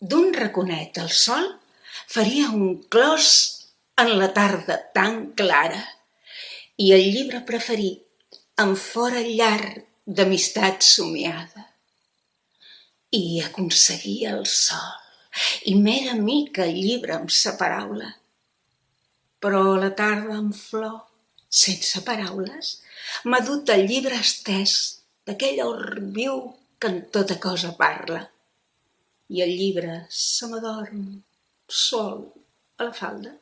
D'un raconet al sol faria un clos en la tarda tan clara i el llibre preferit em fora llarg d'amistat somiada. I aconseguia el sol i m'era mica el llibre amb sa paraula. Però la tarda en flor, sense paraules, m'ha dut el llibre estès d'aquell or viu que en tota cosa parla. I el llibre se m'adorm sol a la falda.